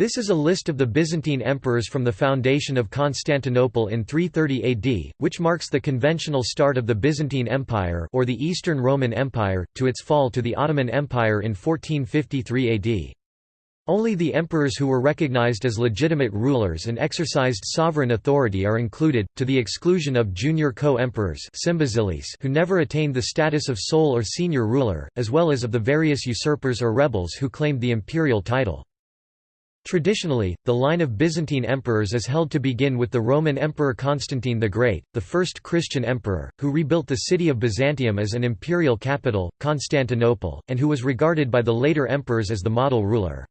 This is a list of the Byzantine emperors from the foundation of Constantinople in 330 AD, which marks the conventional start of the Byzantine Empire or the Eastern Roman Empire, to its fall to the Ottoman Empire in 1453 AD. Only the emperors who were recognized as legitimate rulers and exercised sovereign authority are included, to the exclusion of junior co-emperors who never attained the status of sole or senior ruler, as well as of the various usurpers or rebels who claimed the imperial title. Traditionally, the line of Byzantine emperors is held to begin with the Roman Emperor Constantine the Great, the first Christian emperor, who rebuilt the city of Byzantium as an imperial capital, Constantinople, and who was regarded by the later emperors as the model ruler.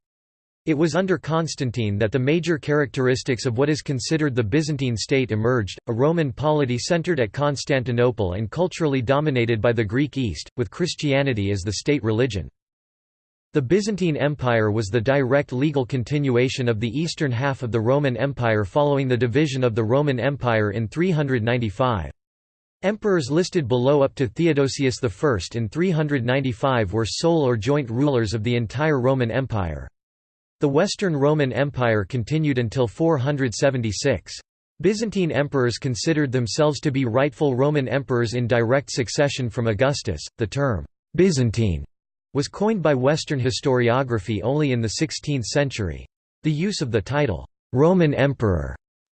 It was under Constantine that the major characteristics of what is considered the Byzantine state emerged, a Roman polity centered at Constantinople and culturally dominated by the Greek East, with Christianity as the state religion. The Byzantine Empire was the direct legal continuation of the eastern half of the Roman Empire following the division of the Roman Empire in 395. Emperors listed below up to Theodosius I in 395 were sole or joint rulers of the entire Roman Empire. The Western Roman Empire continued until 476. Byzantine emperors considered themselves to be rightful Roman emperors in direct succession from Augustus. The term Byzantine was coined by Western historiography only in the 16th century. The use of the title, Roman Emperor,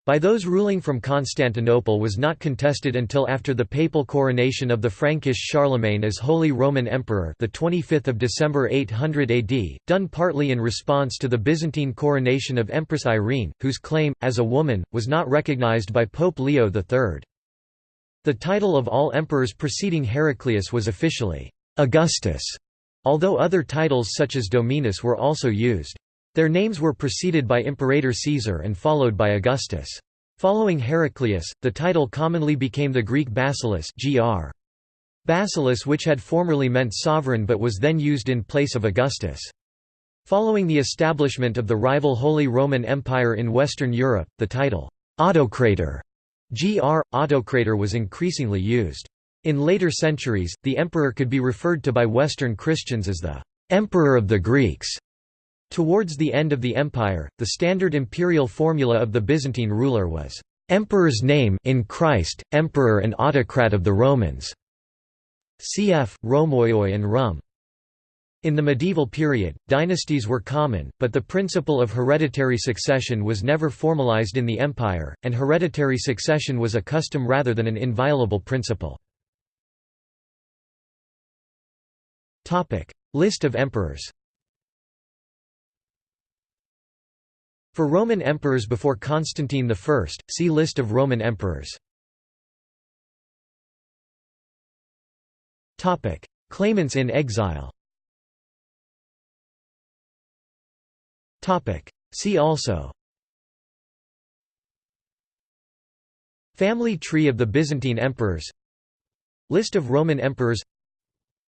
by those ruling from Constantinople was not contested until after the papal coronation of the Frankish Charlemagne as Holy Roman Emperor the 25th of December 800 AD, done partly in response to the Byzantine coronation of Empress Irene, whose claim, as a woman, was not recognized by Pope Leo III. The title of all emperors preceding Heraclius was officially Augustus, Although other titles such as Dominus were also used. Their names were preceded by Imperator Caesar and followed by Augustus. Following Heraclius, the title commonly became the Greek basileus gr. Basileus which had formerly meant sovereign but was then used in place of Augustus. Following the establishment of the rival Holy Roman Empire in Western Europe, the title, autocrator, gr. autocrator was increasingly used. In later centuries, the emperor could be referred to by Western Christians as the «emperor of the Greeks». Towards the end of the empire, the standard imperial formula of the Byzantine ruler was «emperor's name in Christ, emperor and autocrat of the Romans» cf. Rhomaioi and Rum. In the medieval period, dynasties were common, but the principle of hereditary succession was never formalized in the empire, and hereditary succession was a custom rather than an inviolable principle. List of emperors. For Roman emperors before Constantine I, see List of Roman emperors. Claimants in exile. See also. Family tree of the Byzantine emperors. List of Roman emperors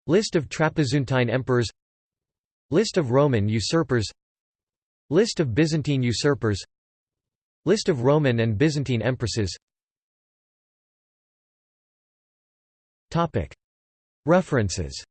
List of Trapezuntine emperors List of Roman usurpers List of Byzantine usurpers List of Roman and Byzantine empresses References